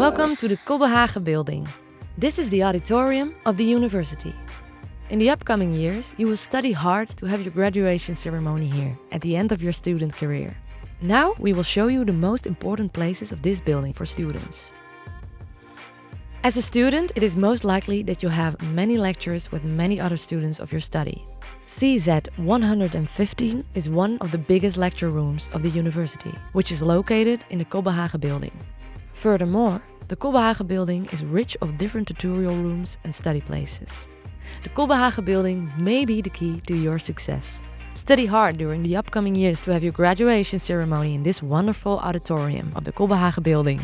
Welcome to the Cobbenhagen building. This is the auditorium of the university. In the upcoming years, you will study hard to have your graduation ceremony here at the end of your student career. Now we will show you the most important places of this building for students. As a student, it is most likely that you have many lectures with many other students of your study. CZ 115 is one of the biggest lecture rooms of the university, which is located in the Cobbenhagen building. Furthermore, the Cobbenhagen building is rich of different tutorial rooms and study places. The Cobbenhagen building may be the key to your success. Study hard during the upcoming years to have your graduation ceremony in this wonderful auditorium of the Cobbenhagen building.